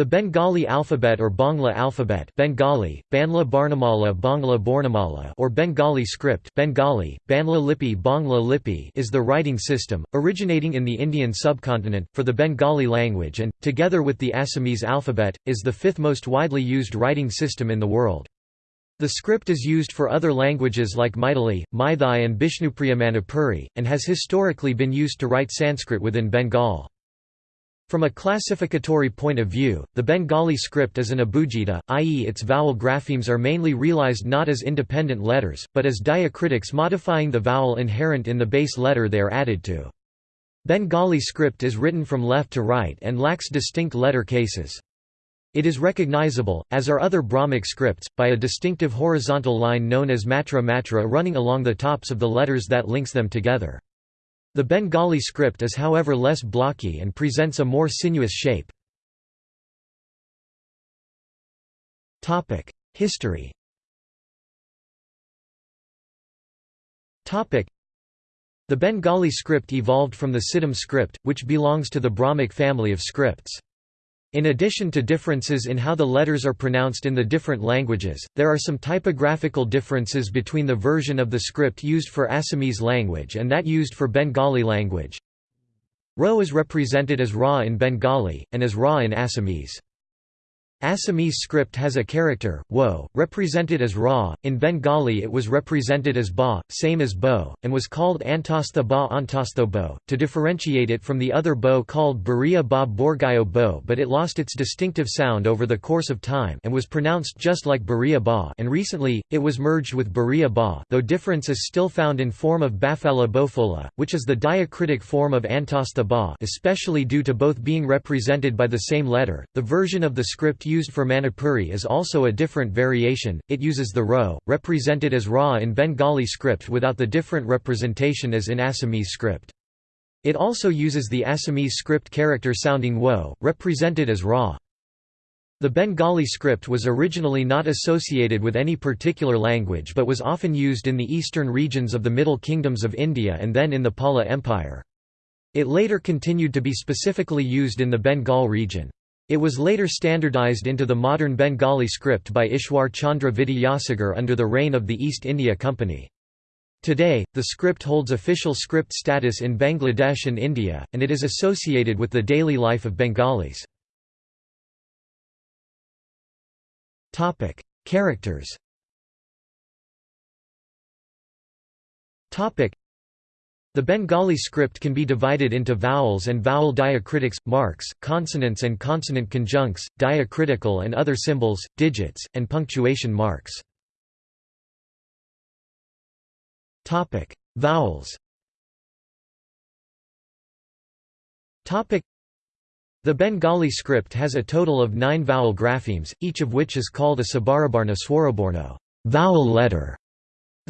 The Bengali alphabet or Bangla alphabet Bengali, Banla Barnamala Bangla Bornamala or Bengali script Bengali, Banla Lipi Bangla Lipi is the writing system, originating in the Indian subcontinent, for the Bengali language and, together with the Assamese alphabet, is the fifth most widely used writing system in the world. The script is used for other languages like Maithili, Maithai and Bishnupriya Manipuri, and has historically been used to write Sanskrit within Bengal. From a classificatory point of view, the Bengali script is an abugida, i.e. its vowel graphemes are mainly realized not as independent letters, but as diacritics modifying the vowel inherent in the base letter they are added to. Bengali script is written from left to right and lacks distinct letter cases. It is recognizable, as are other Brahmic scripts, by a distinctive horizontal line known as matra matra running along the tops of the letters that links them together. The Bengali script is however less blocky and presents a more sinuous shape. History The Bengali script evolved from the Siddham script, which belongs to the Brahmic family of scripts. In addition to differences in how the letters are pronounced in the different languages, there are some typographical differences between the version of the script used for Assamese language and that used for Bengali language. Ro is represented as Ra in Bengali, and as Ra in Assamese. Assamese script has a character, wo, represented as ra, in Bengali it was represented as ba, same as bo, and was called antastha ba antastho bo, to differentiate it from the other bo called Bariya ba Borgayo bo but it lost its distinctive sound over the course of time and was pronounced just like Bariya ba. And recently, it was merged with Bariya ba though difference is still found in form of Bafala bofola, which is the diacritic form of antastha ba especially due to both being represented by the same letter, the version of the script used for Manipuri is also a different variation, it uses the ro, represented as ra in Bengali script without the different representation as in Assamese script. It also uses the Assamese script character sounding wo, represented as ra. The Bengali script was originally not associated with any particular language but was often used in the eastern regions of the Middle Kingdoms of India and then in the Pala Empire. It later continued to be specifically used in the Bengal region. It was later standardized into the modern Bengali script by Ishwar Chandra Vidyasagar under the reign of the East India Company. Today, the script holds official script status in Bangladesh and India, and it is associated with the daily life of Bengalis. Characters the Bengali script can be divided into vowels and vowel diacritics, marks, consonants and consonant conjuncts, diacritical and other symbols, digits, and punctuation marks. Vowels The Bengali script has a total of nine vowel graphemes, each of which is called a Sabarabarna Swaraborno vowel letter".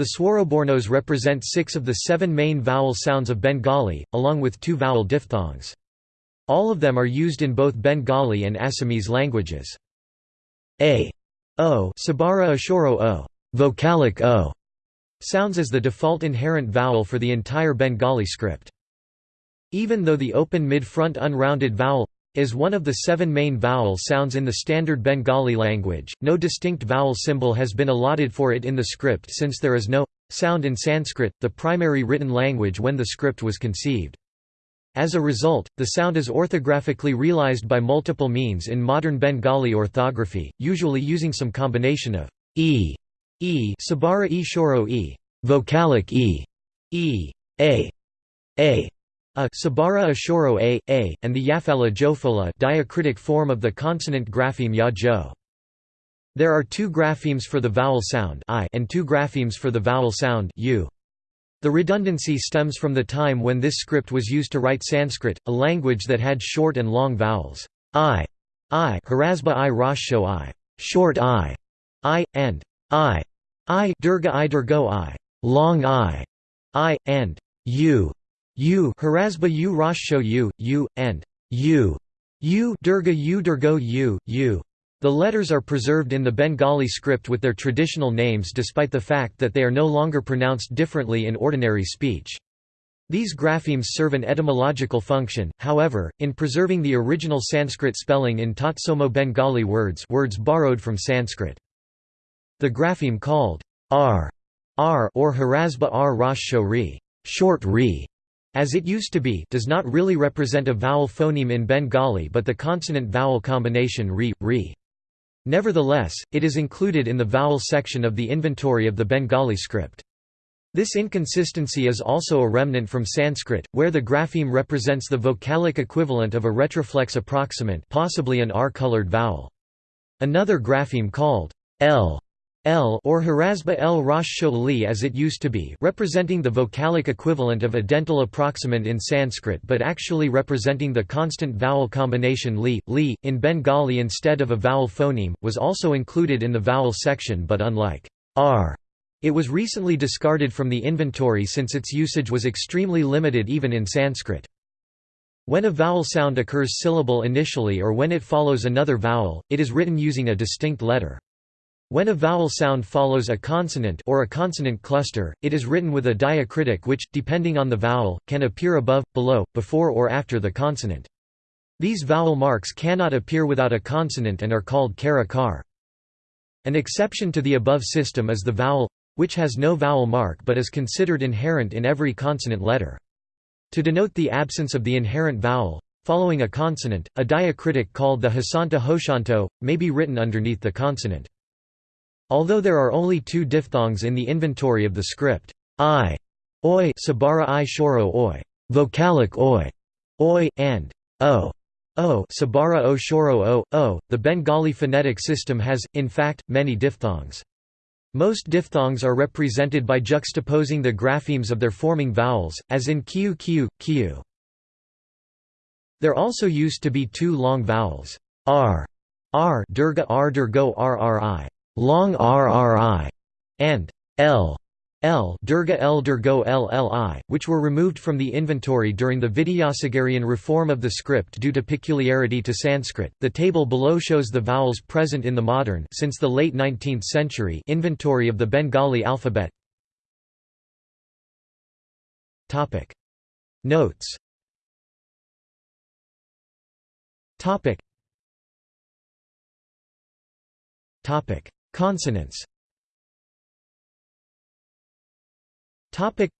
The Swarabornos represent six of the seven main vowel sounds of Bengali, along with two vowel diphthongs. All of them are used in both Bengali and Assamese languages. A, o, Sabara Ashoro o, vocalic o, sounds as the default inherent vowel for the entire Bengali script. Even though the open mid-front unrounded vowel is one of the seven main vowel sounds in the standard Bengali language. No distinct vowel symbol has been allotted for it in the script since there is no sound in Sanskrit, the primary written language when the script was conceived. As a result, the sound is orthographically realized by multiple means in modern Bengali orthography, usually using some combination of e, e, sabara e shoro e, vocalic e, e, a, a, a Sabara Ashoro a, a, and the Yafala Jofola diacritic form of the consonant grapheme ya jo. There are two graphemes for the vowel sound I and two graphemes for the vowel sound u. The redundancy stems from the time when this script was used to write Sanskrit, a language that had short and long vowels i, i, Harasba i Rasho i, short i, i, and i, i, Durga i Durgo i, long i, i, and u, U Harasba U Rashsho U, U, and U, U Durga U Durgo U, U. The letters are preserved in the Bengali script with their traditional names despite the fact that they are no longer pronounced differently in ordinary speech. These graphemes serve an etymological function, however, in preserving the original Sanskrit spelling in Tatsomo Bengali words words borrowed from Sanskrit. The grapheme called r, r or Harasba r Rosh ri, short ri, as it used to be, does not really represent a vowel phoneme in Bengali but the consonant-vowel combination ri, ri. Nevertheless, it is included in the vowel section of the inventory of the Bengali script. This inconsistency is also a remnant from Sanskrit, where the grapheme represents the vocalic equivalent of a retroflex approximant possibly an R-colored vowel. Another grapheme called L L or Harasba L Rosh Li as it used to be representing the vocalic equivalent of a dental approximant in Sanskrit but actually representing the constant vowel combination li, li, in Bengali instead of a vowel phoneme, was also included in the vowel section but unlike r it was recently discarded from the inventory since its usage was extremely limited even in Sanskrit. When a vowel sound occurs syllable initially or when it follows another vowel, it is written using a distinct letter. When a vowel sound follows a consonant or a consonant cluster, it is written with a diacritic which, depending on the vowel, can appear above, below, before or after the consonant. These vowel marks cannot appear without a consonant and are called kara kar. An exception to the above system is the vowel which has no vowel mark but is considered inherent in every consonant letter. To denote the absence of the inherent vowel, following a consonant, a diacritic called the hasanta hoshanto, may be written underneath the consonant. Although there are only two diphthongs in the inventory of the script, i, oi sabara i shoro oi, vocalic oi, oi, and o, o sabara o shoro o, o, the Bengali phonetic system has, in fact, many diphthongs. Most diphthongs are represented by juxtaposing the graphemes of their forming vowels, as in q q, q. There also used to be two long vowels, r, r durga r durgo rri, long rri, and l, L Durga L Durgo LLI, which were removed from the inventory during the Vidyasagarian reform of the script due to peculiarity to Sanskrit. The table below shows the vowels present in the modern since the late 19th century inventory of the Bengali alphabet. Topic Notes Topic Topic Consonants Topic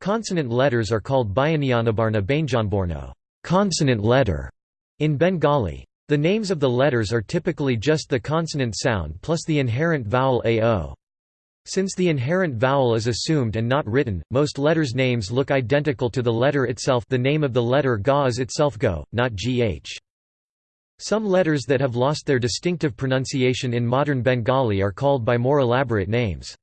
Consonant letters are called Bayanianabarna Bainjanborno consonant letter in Bengali. The names of the letters are typically just the consonant sound plus the inherent vowel ao. Since the inherent vowel is assumed and not written, most letters' names look identical to the letter itself the name of the letter ga is itself go, not gh. Some letters that have lost their distinctive pronunciation in modern Bengali are called by more elaborate names.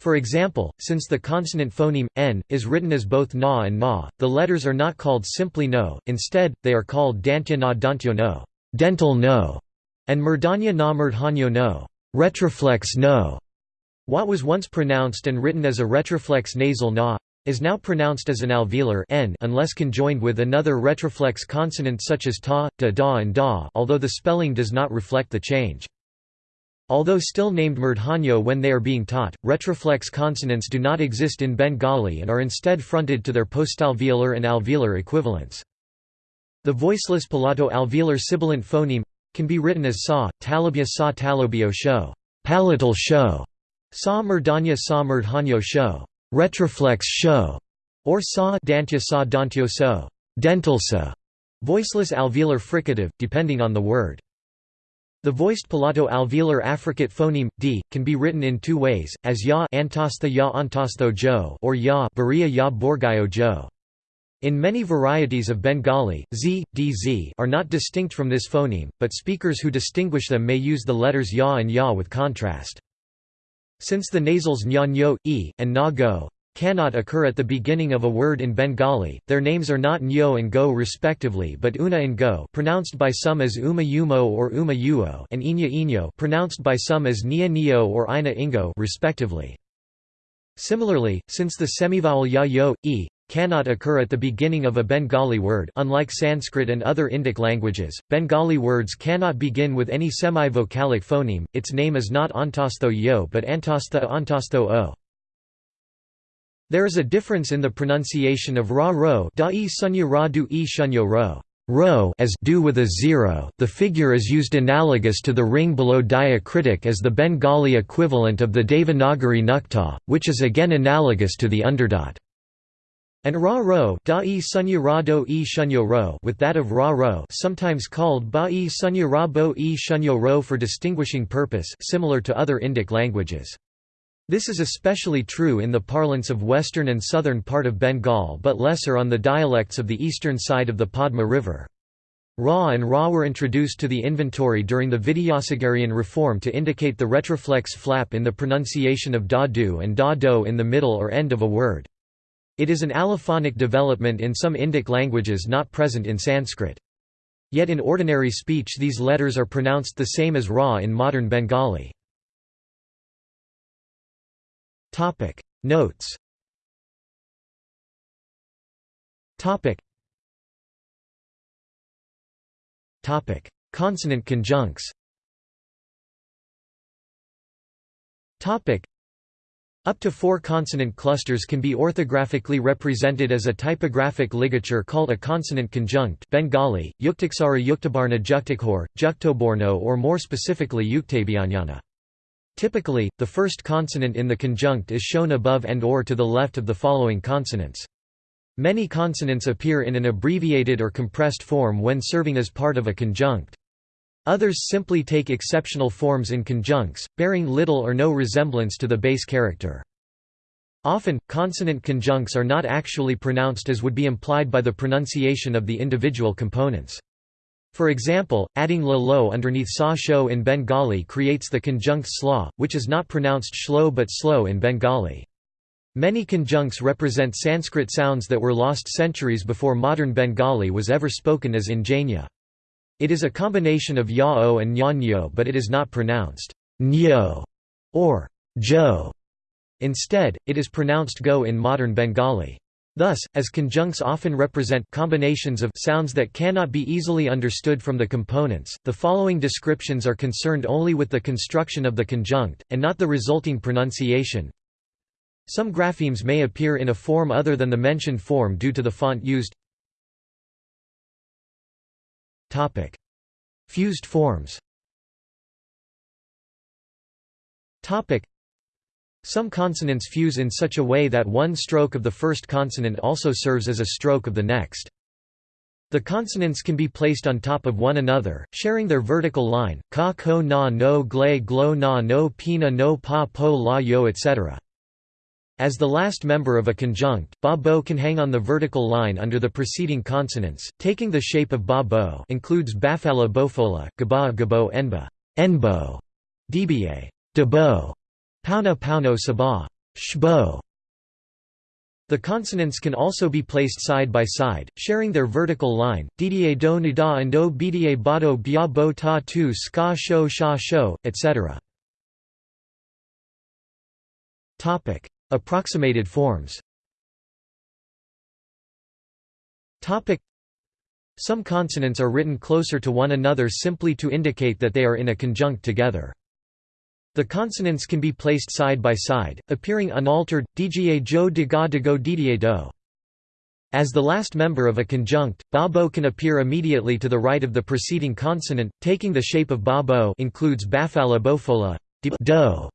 For example, since the consonant phoneme, n, is written as both na and ma, the letters are not called simply no, instead, they are called dantya na dantyo no, dental no, and murdanya na murdhanyo no, retroflex no. What was once pronounced and written as a retroflex nasal na, is now pronounced as an alveolar n unless conjoined with another retroflex consonant such as ta, da da and da although the spelling does not reflect the change. Although still named murdhanyo when they are being taught, retroflex consonants do not exist in Bengali and are instead fronted to their postalveolar and alveolar equivalents. The voiceless palato-alveolar sibilant phoneme can be written as sa, talabya sa talobio sho, palatal sho, sa murdanya sa murdhanyo sho, retroflex show, or sa dantya sa dantyo so, dental sa, voiceless alveolar fricative, depending on the word. The voiced palato-alveolar affricate phoneme d can be written in two ways, as ya antastha ya antastho jo or ya baria ya borgayo jo. In many varieties of Bengali, z, dz are not distinct from this phoneme, but speakers who distinguish them may use the letters ya and ya with contrast. Since the nasals nya nyo, e, and na go, cannot occur at the beginning of a word in Bengali. Their names are not Nyo and Go respectively, but Una and Go, pronounced by some as Uma Yumo or Uma Uo, and Inya Inyo, pronounced by some as Nia Nio or Ina Ingo, respectively. Similarly, since the semivowel ya yo, e, cannot occur at the beginning of a Bengali word unlike Sanskrit and other Indic languages, Bengali words cannot begin with any semi-vocalic phoneme, its name is not antastho yo but antastha antastho o. There is a difference in the pronunciation of ra ro da e sunya ra du e shunyo ro. Ro as do with a zero, the figure is used analogous to the ring below diacritic as the Bengali equivalent of the Devanagari nukta, which is again analogous to the underdot. And ra ro da e sunya ra do e shunyo ro with that of ra ro sometimes called ba e sunya ra bo e shunyo ro for distinguishing purpose similar to other Indic languages. This is especially true in the parlance of western and southern part of Bengal but lesser on the dialects of the eastern side of the Padma River. Ra and Ra were introduced to the inventory during the Vidyasagarian reform to indicate the retroflex flap in the pronunciation of da do and da do in the middle or end of a word. It is an allophonic development in some Indic languages not present in Sanskrit. Yet in ordinary speech these letters are pronounced the same as Ra in modern Bengali. Notes Consonant conjuncts up to four consonant clusters can be orthographically represented as a typographic ligature called a consonant conjunct Bengali, Yuktiksara Yuktabarna Juktikhor, Juktoborno or more specifically Yuktabianyana. Typically, the first consonant in the conjunct is shown above and or to the left of the following consonants. Many consonants appear in an abbreviated or compressed form when serving as part of a conjunct. Others simply take exceptional forms in conjuncts, bearing little or no resemblance to the base character. Often, consonant conjuncts are not actually pronounced as would be implied by the pronunciation of the individual components. For example, adding la lo underneath sa sho in Bengali creates the conjunct sla, which is not pronounced shlo but slow in Bengali. Many conjuncts represent Sanskrit sounds that were lost centuries before modern Bengali was ever spoken as in Janya. It is a combination of ya-o and nyanyo but it is not pronounced nyo or jo. Instead, it is pronounced go in modern Bengali. Thus, as conjuncts often represent combinations of sounds that cannot be easily understood from the components, the following descriptions are concerned only with the construction of the conjunct, and not the resulting pronunciation. Some graphemes may appear in a form other than the mentioned form due to the font used. Topic: Fused forms. Topic: Some consonants fuse in such a way that one stroke of the first consonant also serves as a stroke of the next. The consonants can be placed on top of one another, sharing their vertical line, ka ko na no gle glo na no pina no pa po la yo etc. As the last member of a conjunct, ba bo can hang on the vertical line under the preceding consonants, taking the shape of ba bo includes bafala bofola, gaba gabo enba, enbo, dba, debo, pauna pauno saba, shbo. The consonants can also be placed side by side, sharing their vertical line, dda do nida and do bda bado bia bo ta tu ska sho sha sho, etc. Approximated forms Some consonants are written closer to one another simply to indicate that they are in a conjunct together. The consonants can be placed side by side, appearing unaltered, dga jo diga digo dda do. As the last member of a conjunct, ba bo can appear immediately to the right of the preceding consonant, taking the shape of ba bo includes bafala bofola, do,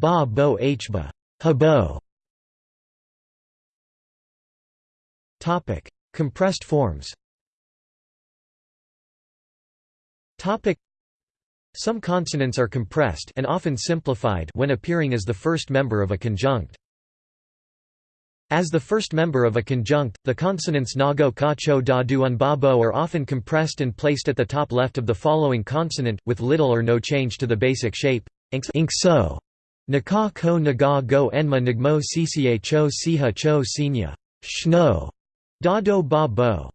ba bo hba, habo. Topic: Compressed forms. Topic: Some consonants are compressed and often simplified when appearing as the first member of a conjunct. As the first member of a conjunct, the consonants nago ka cho da du un ba are often compressed and placed at the top left of the following consonant, with little or no change to the basic shape. Inkso. Naka ko naga go enma nigmo cca cho siha cho sinya. Shno. Da-do ba-bo.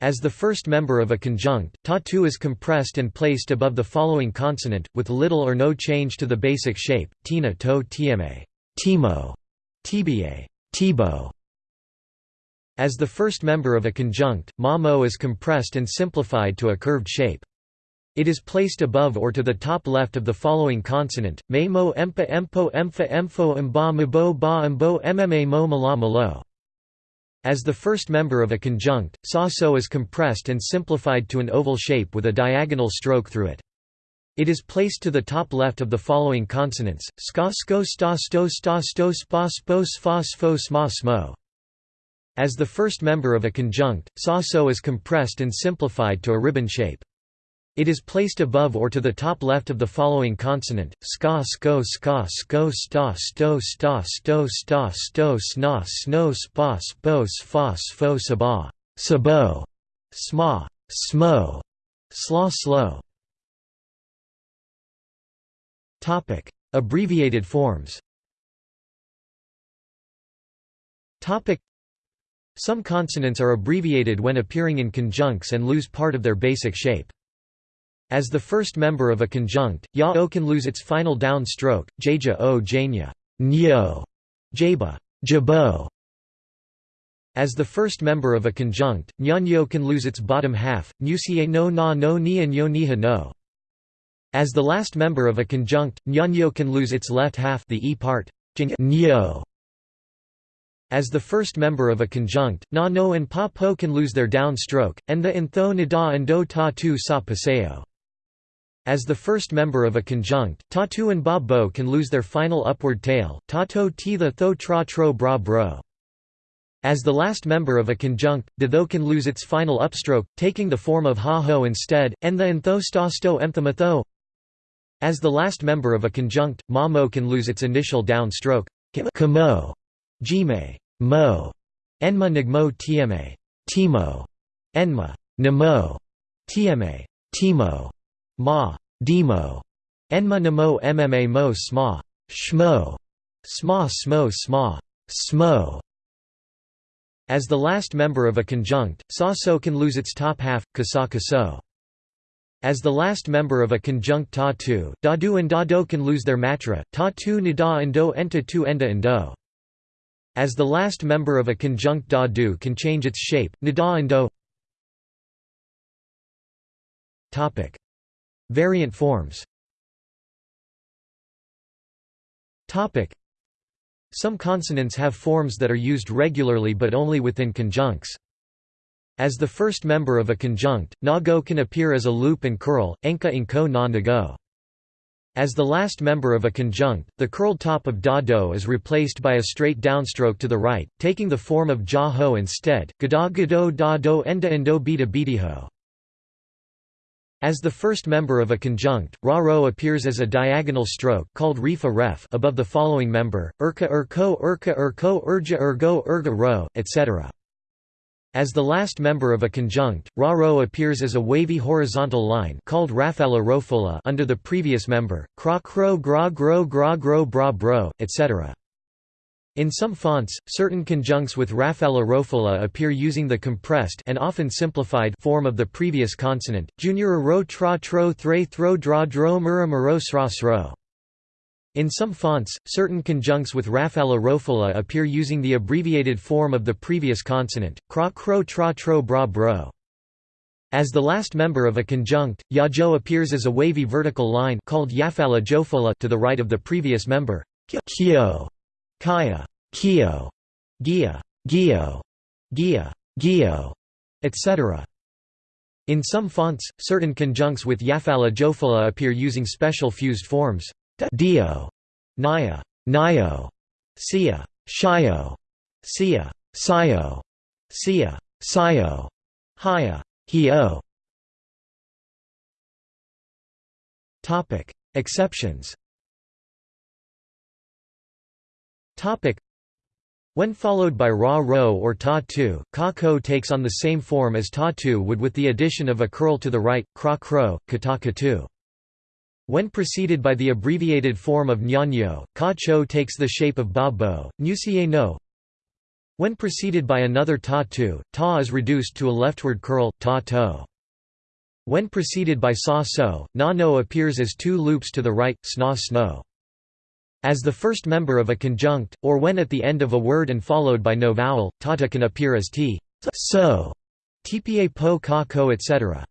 As the first member of a conjunct, ta-tu is compressed and placed above the following consonant, with little or no change to the basic shape, tina to tma, timo, tba, tibo. As the first member of a conjunct, ma-mo is compressed and simplified to a curved shape. It is placed above or to the top left of the following consonant, may mo empa empo empha empho mba mbo ba mbo mma mo mala malo. As the first member of a conjunct, sa so is compressed and simplified to an oval shape with a diagonal stroke through it. It is placed to the top left of the following consonants, ska sko sta sto sta sto spa spo sfa sfo sma smo. As the first member of a conjunct, sa so is compressed and simplified to a ribbon shape. It is placed above or to the top left of the following consonant, ska sko ska sko sta sto sta sto sta sto sna sno spa spo sfa sfo saba sabo sma smo sla slow Topic. Abbreviated forms. Topic. Some consonants are abbreviated when appearing in conjuncts and lose part of their basic shape as the first member of a conjunct, ya o can lose its final down stroke, jaja o janya, nyo, jaba, jabo. As the first member of a conjunct, nyanyo can lose its bottom half, nusie no na no ni and yo niha no. As the last member of a conjunct, nyanyo can lose its left half the e part, nyo. As the first member of a conjunct, na no and pa po can lose their down stroke, and the in tho nida and do ta tu sa paseo. As the first member of a conjunct, tatu and ba bo can lose their final upward tail, tato ti the tho tra tro bra bro. As the last member of a conjunct, de tho can lose its final upstroke, taking the form of ha ho instead, and the sta sto empthamatho. As the last member of a conjunct, ma mo can lose its initial downstroke, kamo, jime, mo, enma nigmo tma, timo, enma, namo, tma, timo. Ma. Demo. Enma namo mma mo sma. Shmo. Sma smo sma. Smo. As the last member of a conjunct, sa so can lose its top half, kasa kaso. As the last member of a conjunct ta tu, da du and da do can lose their matra, ta tu nida and do enta tu enda and do. As the last member of a conjunct da du can change its shape, nida and do. Topic. Variant forms Some consonants have forms that are used regularly but only within conjuncts. As the first member of a conjunct, na go can appear as a loop and curl, enka inko na go. As the last member of a conjunct, the curled top of da do is replaced by a straight downstroke to the right, taking the form of ja ho instead, gada gado da do enda endo. As the first member of a conjunct, ra ro appears as a diagonal stroke called rifa ref above the following member, urka urko urka urko urja urgo urga ro, etc. As the last member of a conjunct, ra ro appears as a wavy horizontal line called rafala rofola under the previous member, kra kro gra gro gra gro bra bro, etc. In some fonts, certain conjuncts with Rafala Rofola appear using the compressed and often simplified form of the previous consonant, junior ro tra tro thre thro dra dro mura muro sra sro. In some fonts, certain conjuncts with Rafala rofola appear using the abbreviated form of the previous consonant, kra kro tra tro bra bro. As the last member of a conjunct, yajo appears as a wavy vertical line called yafala jofola to the right of the previous member, kyo. Kaya, Kio, Gia, Gio, Gia, Gio, etc. In some fonts, certain conjuncts with Yafala Jofala appear using special fused forms. Dio, Naya, Nio, Sia, Shio, Sia, Sio, Sia, Sio, Haya, Hio. Topic: Exceptions. Topic when followed by ra ro or ta tu, ka ko takes on the same form as ta tu would with the addition of a curl to the right, kra kro, kata katu. When preceded by the abbreviated form of nyanyo, ka cho takes the shape of ba bo, no. When preceded by another ta tu, ta is reduced to a leftward curl, ta to. When preceded by sa so, na no appears as two loops to the right, sna sno. As the first member of a conjunct, or when at the end of a word and followed by no vowel, tata can appear as t, so, tpa po ka ko etc.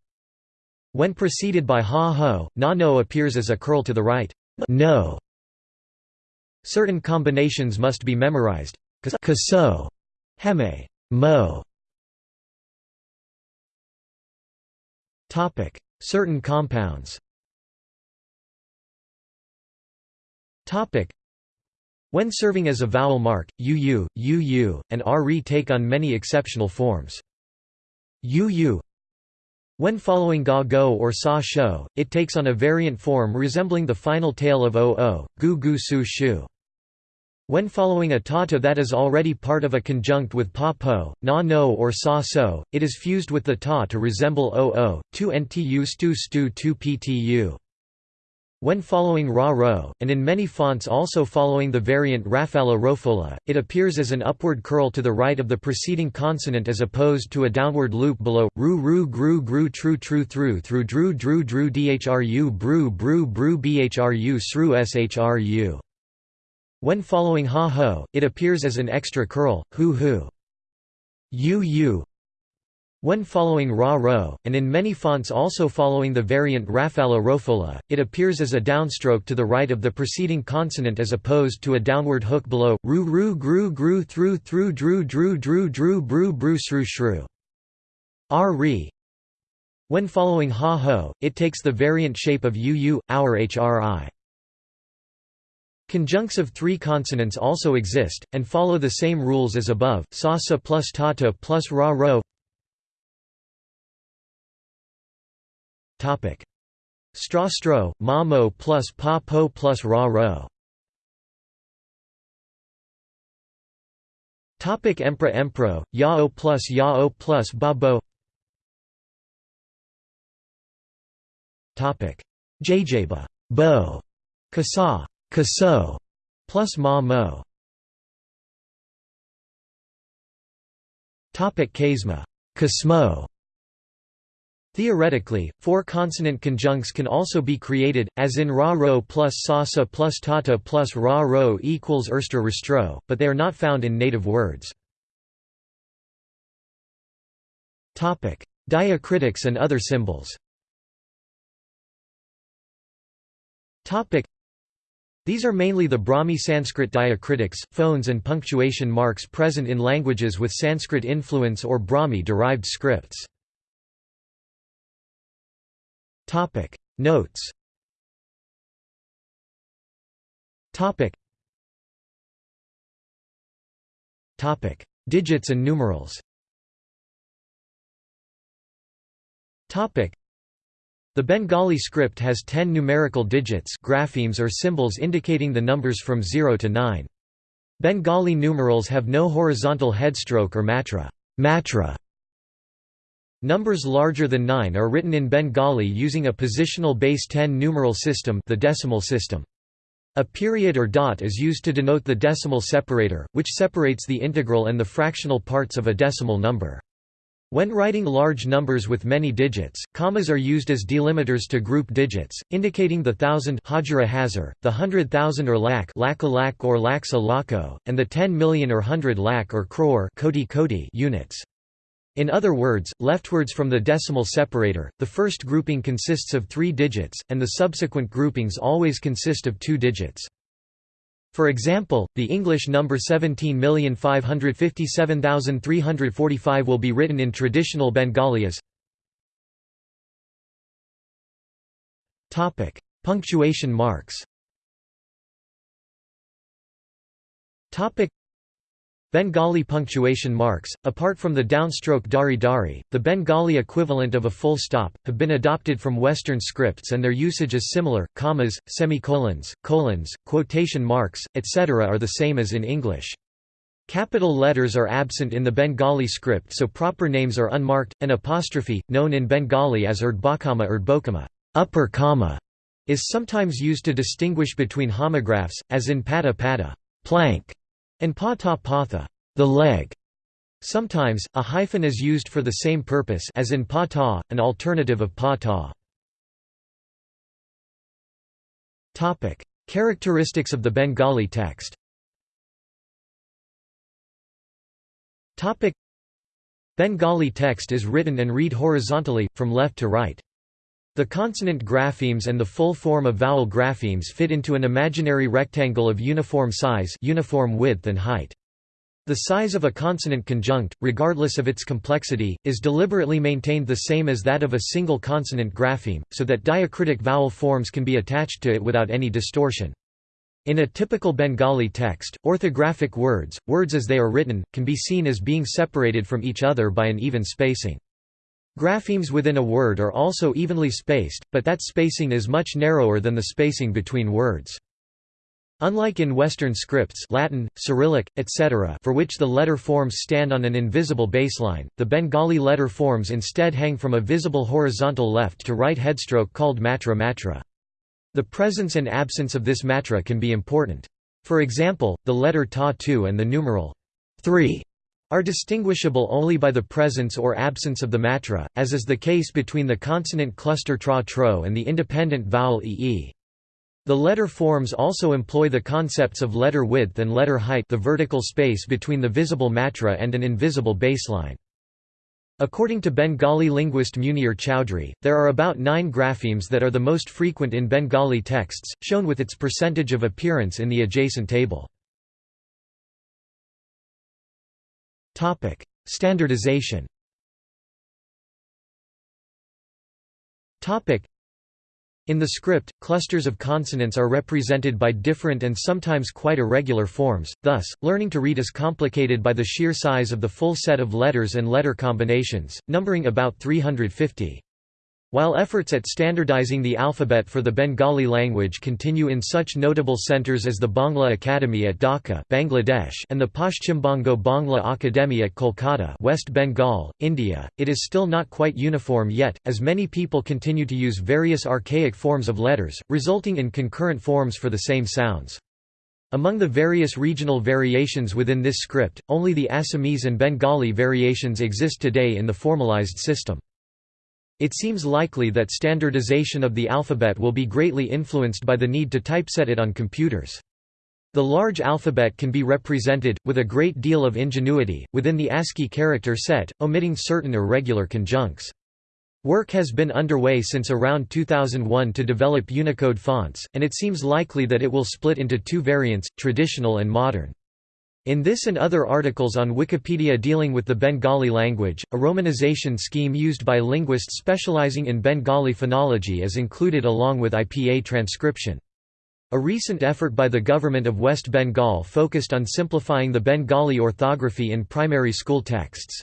When preceded by ha ho, na no appears as a curl to the right. No. Certain combinations must be memorized. Kaso, heme, mo. Certain compounds. When serving as a vowel mark, uu, uu, and re take on many exceptional forms. uu when following ga go or sa sho, it takes on a variant form resembling the final tail of o o, gu gu su shu. When following a tata that is already part of a conjunct with pa po, na no or sa so, it is fused with the ta to resemble o o, tu ntu stu stu tu ptu. When following ra ro, and in many fonts also following the variant rafala rofola, it appears as an upward curl to the right of the preceding consonant as opposed to a downward loop below, ru ru gru gru tru tru through through dru dru dru dhru bru bru bru bhru sru shru. When following ha ho, it appears as an extra curl, hu hu. u u, when following Ra Ro, and in many fonts also following the variant Rafala Rofola, it appears as a downstroke to the right of the preceding consonant as opposed to a downward hook below, ru ru gru gru through through dru dru dru dru bru bru shru shru. R re. When following ha ho, it takes the variant shape of uu, our hri. Conjuncts of three consonants also exist, and follow the same rules as above, sa sa plus tata plus ra ro Topic: Straw stro, ma mo plus pa po plus ra ro. Topic Empra Empro, Yao plus Yao plus Babo. Topic Jjaba, Bo, Kasa, Kaso, plus Ma Mo. Topic Kasma, Kasmo. Theoretically, four consonant conjuncts can also be created, as in ra ro plus sasa plus tata plus ra ro equals erster restro, but they are not found in native words. Diacritics and other symbols these are mainly the Brahmi Sanskrit diacritics, phones and punctuation marks present in languages with Sanskrit influence or Brahmi-derived scripts. Topic. Notes. Topic. Topic. Digits and numerals. Topic. The Bengali script has 10 numerical digits graphemes or symbols indicating the numbers from 0 to 9. Bengali numerals have no horizontal headstroke or matra. matra Numbers larger than 9 are written in Bengali using a positional base 10 numeral system the decimal system. A period or dot is used to denote the decimal separator, which separates the integral and the fractional parts of a decimal number. When writing large numbers with many digits, commas are used as delimiters to group digits, indicating the thousand hazar, the hundred thousand or lakh or lakhs a lakho, and the ten million or hundred lakh or crore units. In other words, leftwards from the decimal separator, the first grouping consists of three digits, and the subsequent groupings always consist of two digits. For example, the English number 17557345 will be written in traditional Bengali as Punctuation marks Bengali punctuation marks, apart from the downstroke dari dari, the Bengali equivalent of a full stop, have been adopted from Western scripts and their usage is similar. Commas, semicolons, colons, quotation marks, etc. are the same as in English. Capital letters are absent in the Bengali script so proper names are unmarked. An apostrophe, known in Bengali as urdbakama urdbokama upper comma, is sometimes used to distinguish between homographs, as in pata pata plank, and pata patha, the leg. Sometimes, a hyphen is used for the same purpose as in pata, an alternative of pata. Topic: Characteristics of the Bengali text. Topic: Bengali text is written and read horizontally from left to right. The consonant graphemes and the full form of vowel graphemes fit into an imaginary rectangle of uniform size uniform width and height. The size of a consonant conjunct, regardless of its complexity, is deliberately maintained the same as that of a single consonant grapheme, so that diacritic vowel forms can be attached to it without any distortion. In a typical Bengali text, orthographic words, words as they are written, can be seen as being separated from each other by an even spacing. Graphemes within a word are also evenly spaced, but that spacing is much narrower than the spacing between words. Unlike in Western scripts Latin, Cyrillic, etc. for which the letter forms stand on an invisible baseline, the Bengali letter forms instead hang from a visible horizontal left to right headstroke called matra matra. The presence and absence of this matra can be important. For example, the letter ta 2 and the numeral 3 are distinguishable only by the presence or absence of the matra, as is the case between the consonant cluster tra tro and the independent vowel ee. The letter forms also employ the concepts of letter width and letter height the vertical space between the visible matra and an invisible baseline. According to Bengali linguist Munir Chowdhury, there are about nine graphemes that are the most frequent in Bengali texts, shown with its percentage of appearance in the adjacent table. Standardization. In the script, clusters of consonants are represented by different and sometimes quite irregular forms, thus, learning to read is complicated by the sheer size of the full set of letters and letter combinations, numbering about 350. While efforts at standardizing the alphabet for the Bengali language continue in such notable centers as the Bangla Academy at Dhaka Bangladesh and the Paschimbango Bangla Academy at Kolkata West Bengal, India, it is still not quite uniform yet, as many people continue to use various archaic forms of letters, resulting in concurrent forms for the same sounds. Among the various regional variations within this script, only the Assamese and Bengali variations exist today in the formalized system. It seems likely that standardization of the alphabet will be greatly influenced by the need to typeset it on computers. The large alphabet can be represented, with a great deal of ingenuity, within the ASCII character set, omitting certain irregular conjuncts. Work has been underway since around 2001 to develop Unicode fonts, and it seems likely that it will split into two variants, traditional and modern. In this and other articles on Wikipedia dealing with the Bengali language, a romanization scheme used by linguists specializing in Bengali phonology is included along with IPA transcription. A recent effort by the government of West Bengal focused on simplifying the Bengali orthography in primary school texts.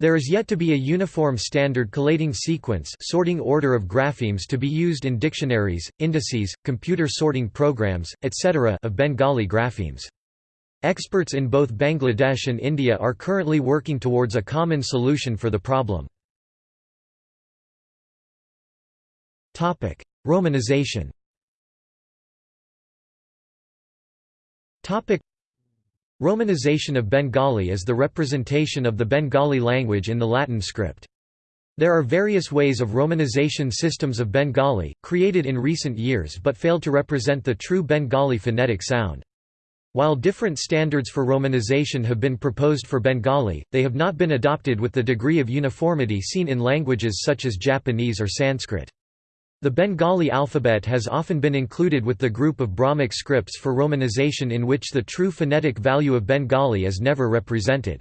There is yet to be a uniform standard collating sequence sorting order of graphemes to be used in dictionaries, indices, computer sorting programs, etc. of Bengali graphemes. Experts in both Bangladesh and India are currently working towards a common solution for the problem. Romanization Romanization of Bengali is the representation of the Bengali language in the Latin script. There are various ways of romanization systems of Bengali, created in recent years but failed to represent the true Bengali phonetic sound. While different standards for romanization have been proposed for Bengali, they have not been adopted with the degree of uniformity seen in languages such as Japanese or Sanskrit. The Bengali alphabet has often been included with the group of Brahmic scripts for romanization in which the true phonetic value of Bengali is never represented.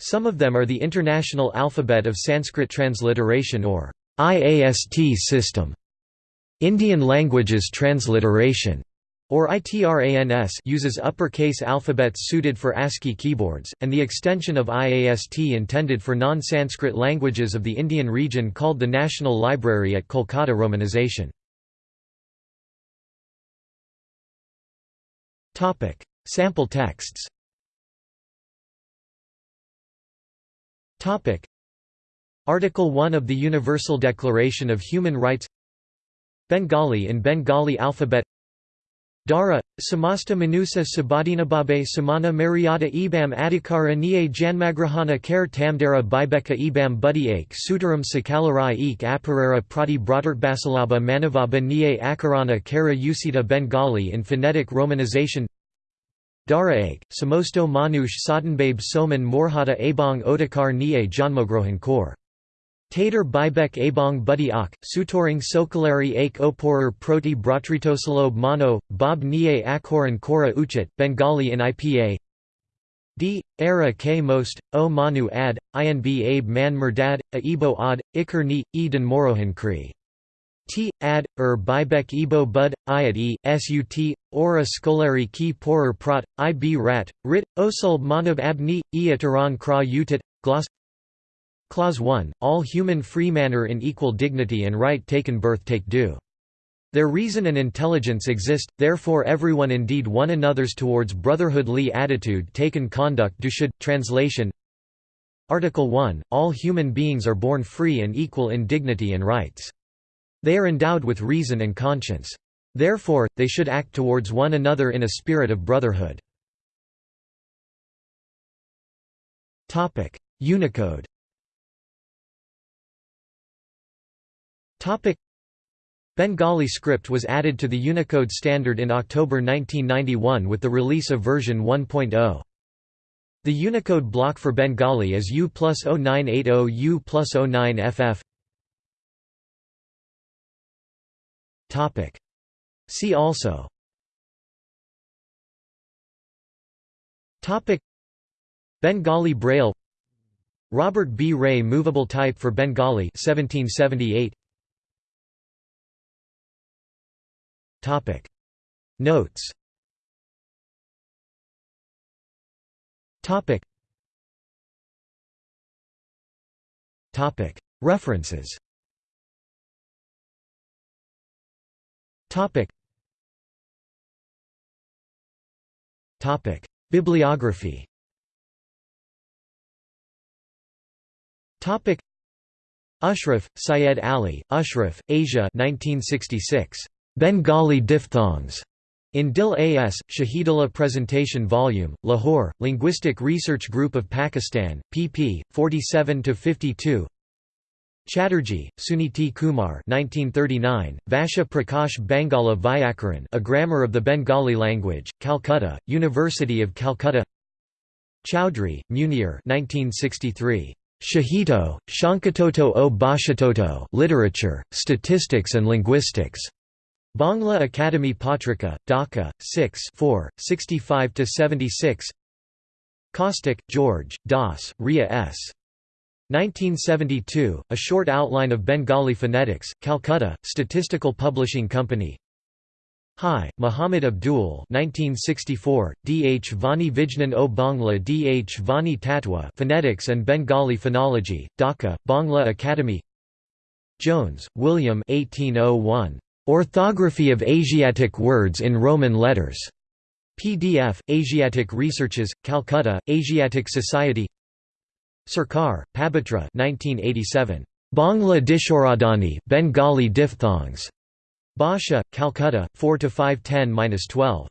Some of them are the International Alphabet of Sanskrit Transliteration or IAST system, Indian Languages Transliteration, or ITRANS uses uppercase alphabets suited for ASCII keyboards, and the extension of IAST intended for non-Sanskrit languages of the Indian region called the National Library at Kolkata Romanization. Sample texts Article 1 of the Universal Declaration of Human Rights Bengali in Bengali alphabet Dara, samasta manusa sabadinababe samana mariata ebam adhikara nie janmagrahana kare tamdara bibeka ebam budiake sutaram sakalarai ek aparara prati basalaba manavaba nie akarana kara usita Bengali in phonetic romanization Dara ag, samosto manush satanbabe soman morhata abang otakar nie janmogrohan kor Tater Bibek Abong Buddy Ak, Sutoring Sokalari Ake Oporer Proti Bratritosalob Mono, Bob Nye Akhoran Kora Uchit, Bengali in IPA D. Era K Most, O Manu Ad, Inb Abe Man Murdad, A Ebo Ad, Iker Ni, Eden Morohan Kri. T. Ad, Er Bibek Ebo Bud, Iad E, Sut, Ora Skolari Ki Porer Prat, Ib Rat, Rit, Osulb Manab Abni, Iataran Kra Utit, Gloss Clause 1, all human free manner in equal dignity and right taken birth take due. Their reason and intelligence exist, therefore everyone indeed one another's towards brotherhoodly attitude taken conduct do should. Translation Article 1, all human beings are born free and equal in dignity and rights. They are endowed with reason and conscience. Therefore, they should act towards one another in a spirit of brotherhood. Unicode Bengali script was added to the Unicode standard in October 1991 with the release of version 1.0. The Unicode block for Bengali is U plus 0980 U plus 09FF. See also Bengali Braille Robert B. Ray movable type for Bengali 1778 Topic. Notes. Topic. Topic. References. Topic. Topic. Bibliography. Topic. Ashraf, Syed Ali, Ashraf, Asia 1966. Bengali diphthongs. In Dil A.S., Shahidullah Presentation Volume, Lahore, Linguistic Research Group of Pakistan, pp. 47–52 Chatterjee, Suniti Kumar 1939, Vasha Prakash Bangala Vyakaran A Grammar of the Bengali Language, Calcutta, University of Calcutta Chowdhury, Munir 1963. Shahito, Shankatoto o Bhashatoto Literature, Statistics and Linguistics. Bangla Academy Patrika, Dhaka, 6 65–76 Kostik, George, Das, Ria S. 1972, A Short Outline of Bengali Phonetics, Calcutta, Statistical Publishing Company Hai, Muhammad Abdul 1964, D. H. Vani Vijnan o Bangla D. H. Vani Tatwa Phonetics and Bengali Phonology, Dhaka, Bangla Academy Jones, William 1801. Orthography of Asiatic Words in Roman Letters. PDF, Asiatic Researches, Calcutta, Asiatic Society Sarkar, Pabitra 1987. Bangla Dishoradani Bengali diphthongs. Basha, Calcutta, 4 to 510-12.